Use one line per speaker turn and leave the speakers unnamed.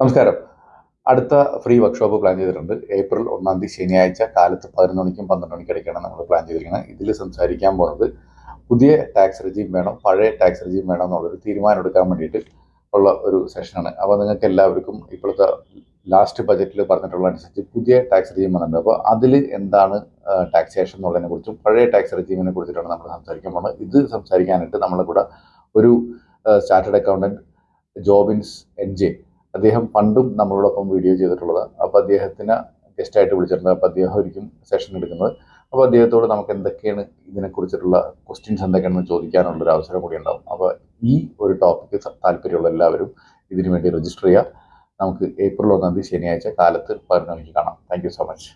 നമസ്കാരം. അടുത്ത free workshop plan ചെയ്തിട്ടുണ്ട്. ഏപ്രിൽ ഒന്നാം തീയതി ശനിയാഴ്ച കാലത്ത് പതിനൊന്ന് മണിക്കും പന്ത്രണ്ട് മണിക്കും ഇടയ്ക്കാണ് നമ്മൾ പ്ലാൻ ചെയ്തിരിക്കുന്നത്. ഇതിൽ സംസാരിക്കാൻ പോകുന്നത് പുതിയ ടാക്സ് റെജീം വേണം പഴയ ടാക്സ് റെജീം വേണം എന്നുള്ളൊരു തീരുമാനം എടുക്കാൻ വേണ്ടിയിട്ട് ഉള്ള ഒരു സെഷനാണ് അപ്പോൾ നിങ്ങൾക്ക് എല്ലാവർക്കും ഇപ്പോഴത്തെ ലാസ്റ്റ് ബജറ്റിൽ പറഞ്ഞിട്ടുള്ള അനുസരിച്ച് പുതിയ ടാക്സ് റെജീം വന്നിട്ടുണ്ട്. അപ്പോൾ അതിൽ എന്താണ് ടാക്സേഷൻ എന്നുള്ളതിനെ കുറിച്ചും പഴയ ടാക്സ് റെജീമിനെ കുറിച്ചിട്ടാണ് നമ്മൾ സംസാരിക്കാൻ പോകുന്നത് ഇത് സംസാരിക്കാനായിട്ട് നമ്മളെ കൂടെ ഒരു chartered accountant Jobins N J അദ്ദേഹം പണ്ടും നമ്മളോടൊപ്പം വീഡിയോ ചെയ്തിട്ടുള്ളത്. അപ്പോൾ അദ്ദേഹത്തിന് ഗസ്റ്റായിട്ട് വിളിച്ചിട്ടുണ്ട്. അപ്പോൾ അദ്ദേഹം ഒരിക്കും സെഷൻ എടുക്കുന്നത്. അപ്പോൾ അദ്ദേഹത്തോട് നമുക്ക് എന്തൊക്കെയാണ് ഇതിനെക്കുറിച്ചിട്ടുള്ള ക്വസ്റ്റ്യൻസ് എന്തൊക്കെയാണെന്ന് ചോദിക്കാനുള്ളൊരു അവസരം കൂടി ഉണ്ടാവും. അപ്പോൾ ഈ ഒരു ടോപ്പിക്ക് താല്പര്യമുള്ള എല്ലാവരും ഇതിനു വേണ്ടി രജിസ്റ്റർ ചെയ്യുക. നമുക്ക് ഏപ്രിൽ ഒന്നാം തീയതി ശനിയാഴ്ച കാലത്ത് പതിനൊന്ന് മണിക്ക് കാണാം താങ്ക് സോ മച്ച്